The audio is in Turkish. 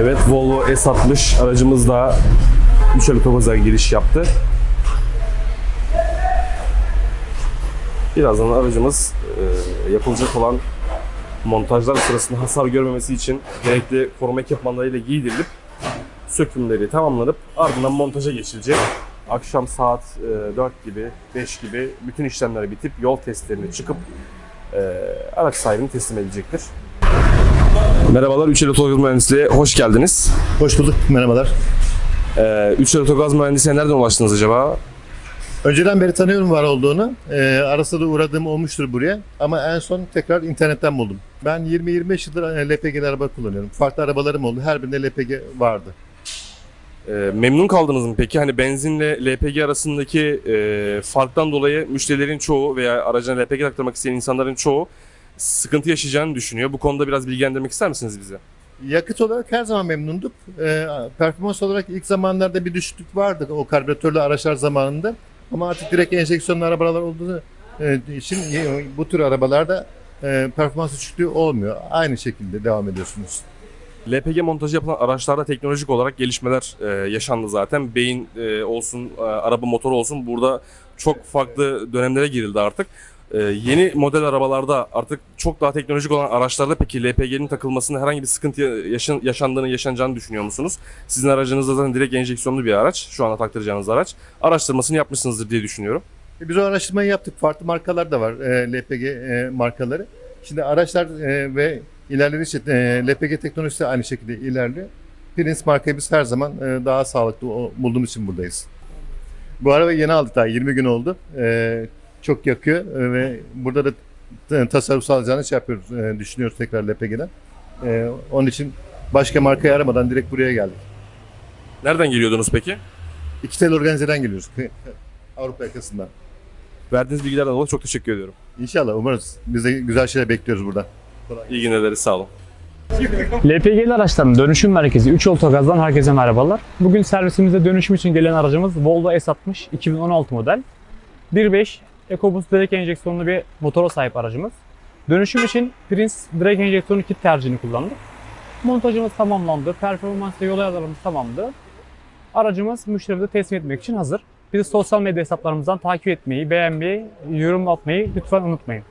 Evet Volvo S60 aracımız da Üçel Otogaza giriş yaptı. Birazdan aracımız e, yapılacak olan montajlar sırasında hasar görmemesi için gerekli koruma ekipmanlarıyla giydirilip sökümleri tamamlanıp ardından montaja geçilecek. Akşam saat e, 4 gibi, 5 gibi bütün işlemler bitip yol testlerine çıkıp e, araç sahibini teslim edilecektir. Merhabalar, Üçel Otogaz Mühendisliği'ne hoş geldiniz. Hoş bulduk, merhabalar. Ee, Üçel Otogaz Mühendisliği'ne nereden ulaştınız acaba? Önceden beri tanıyorum var olduğunu. Ee, arasında da uğradığım olmuştur buraya. Ama en son tekrar internetten buldum. Ben 20-25 yıldır e, LPG'li araba kullanıyorum. Farklı arabalarım oldu. Her birinde LPG vardı. Ee, memnun kaldınız mı peki? Hani benzinle LPG arasındaki e, farktan dolayı müşterilerin çoğu veya aracına LPG taktırmak isteyen insanların çoğu sıkıntı yaşayacağını düşünüyor. Bu konuda biraz bilgilendirmek ister misiniz bize? Yakıt olarak her zaman memnunduk. Ee, performans olarak ilk zamanlarda bir düşüklük vardı o karbüratörlü araçlar zamanında. Ama artık direkt enjeksiyonlu arabalar olduğu e, için e, bu tür arabalarda e, performans düşüklüğü olmuyor. Aynı şekilde devam ediyorsunuz. LPG montajı yapılan araçlarda teknolojik olarak gelişmeler e, yaşandı zaten. Beyin e, olsun, e, araba motoru olsun burada çok farklı dönemlere girildi artık. E, yeni model arabalarda artık çok daha teknolojik olan araçlarda peki LPG'nin takılmasında herhangi bir sıkıntı yaşan, yaşandığını, yaşanacağını düşünüyor musunuz? Sizin aracınızda zaten direkt enjeksiyonlu bir araç, şu anda taktıracağınız araç. Araştırmasını yapmışsınızdır diye düşünüyorum. E, Biz o araştırmayı yaptık. Farklı markalar da var e, LPG e, markaları. Şimdi araçlar e, ve ilerledikçe e, LPG teknolojisi de aynı şekilde ilerliyor. Prince markayı biz her zaman e, daha sağlıklı bulduğumuz için buradayız. Bu arabayı yeni aldık daha 20 gün oldu. E, çok yakıyor e, ve burada da t- tasarruf sağlayacağını şey yapıyoruz, e, düşünüyoruz tekrar LPG'den. E, onun için başka markayı aramadan direkt buraya geldik. Nereden geliyordunuz peki? İki tel organizeden geliyoruz. Avrupa yakasından. Verdiğiniz bilgilerden dolayı çok teşekkür ediyorum. İnşallah umarız. Biz de güzel şeyler bekliyoruz buradan. İyi günler dileriz, sağ olun. LPG'li araçların dönüşüm merkezi 3 Otogaz'dan herkese merhabalar. Bugün servisimizde dönüşüm için gelen aracımız Volvo S60 2016 model. 1.5 EcoBoost direkt enjeksiyonlu bir motora sahip aracımız. Dönüşüm için Prince direkt enjeksiyonlu kit tercihini kullandık. Montajımız tamamlandı, performans ve yol ayarlarımız tamamdı. Aracımız müşterimize teslim etmek için hazır. Bizi sosyal medya hesaplarımızdan takip etmeyi, beğenmeyi, yorum atmayı lütfen unutmayın.